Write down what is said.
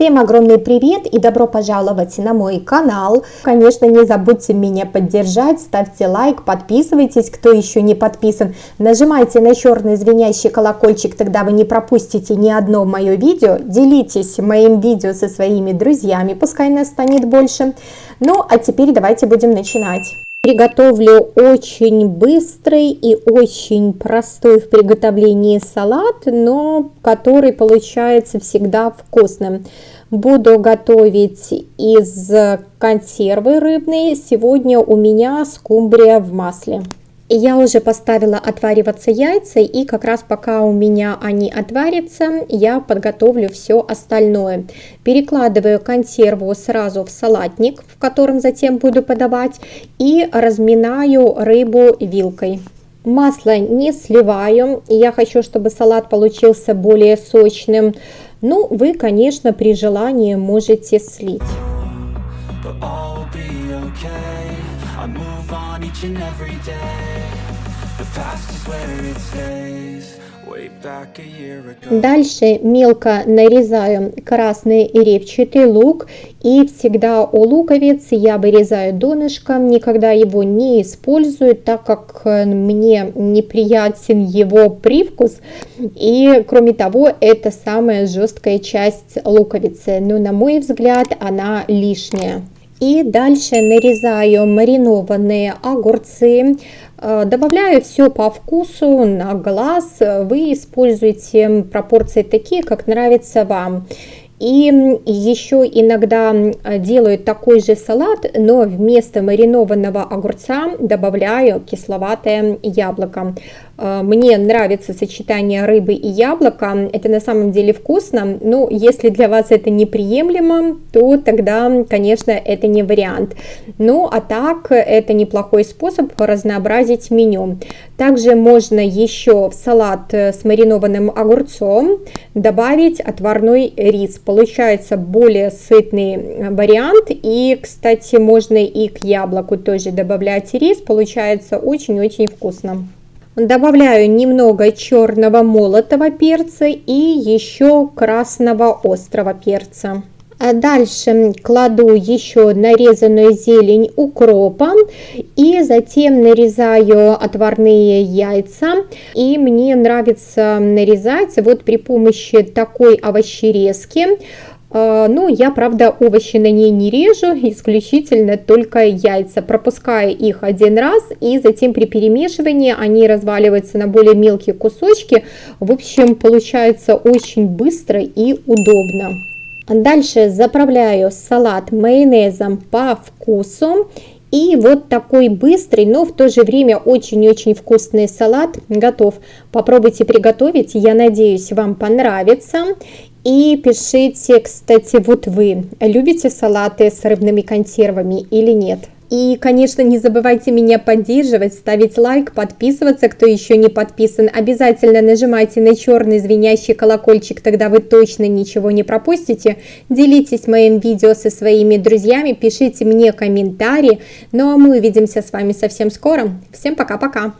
Всем огромный привет и добро пожаловать на мой канал. Конечно, не забудьте меня поддержать, ставьте лайк, подписывайтесь, кто еще не подписан. Нажимайте на черный звенящий колокольчик, тогда вы не пропустите ни одно мое видео. Делитесь моим видео со своими друзьями, пускай нас станет больше. Ну, а теперь давайте будем начинать. Приготовлю очень быстрый и очень простой в приготовлении салат, но который получается всегда вкусным. Буду готовить из консервы рыбной. Сегодня у меня скумбрия в масле. Я уже поставила отвариваться яйца, и как раз пока у меня они отварятся, я подготовлю все остальное. Перекладываю консерву сразу в салатник, в котором затем буду подавать, и разминаю рыбу вилкой. Масло не сливаю, я хочу, чтобы салат получился более сочным. Ну, вы, конечно, при желании можете слить. Дальше мелко нарезаю красный репчатый лук. И всегда у луковиц я вырезаю донышком, никогда его не использую, так как мне неприятен его привкус. И кроме того это самая жесткая часть луковицы, но на мой взгляд она лишняя. И дальше нарезаю маринованные огурцы, э, добавляю все по вкусу, на глаз. Вы используете пропорции такие, как нравится вам. И еще иногда делаю такой же салат, но вместо маринованного огурца добавляю кисловатое яблоко. Э, мне нравится сочетание рыбы и яблока, это на самом деле вкусно, но если для вас это неприемлемо, то тогда, конечно, это не вариант. Ну, а так, это неплохой способ разнообразить меню. Также можно еще в салат с маринованным огурцом добавить отварной рис. Получается более сытный вариант. И, кстати, можно и к яблоку тоже добавлять рис. Получается очень-очень вкусно. Добавляю немного черного молотого перца и еще красного острого перца. А дальше кладу еще нарезанную зелень укропа и затем нарезаю отварные яйца. И мне нравится нарезать вот при помощи такой овощерезки. А, ну, я, правда, овощи на ней не режу, исключительно только яйца. Пропускаю их один раз, и затем при перемешивании они разваливаются на более мелкие кусочки. В общем, получается очень быстро и удобно. Дальше заправляю салат майонезом по вкусу. И вот такой быстрый, но в то же время очень-очень вкусный салат готов. Попробуйте приготовить, я надеюсь, вам понравится. И пишите, кстати, вот вы любите салаты с рыбными консервами или нет? И, конечно, не забывайте меня поддерживать, ставить лайк, подписываться, кто еще не подписан. Обязательно нажимайте на черный звенящий колокольчик, тогда вы точно ничего не пропустите. Делитесь моим видео со своими друзьями, пишите мне комментарии. Ну а мы увидимся с вами совсем скоро. Всем пока-пока!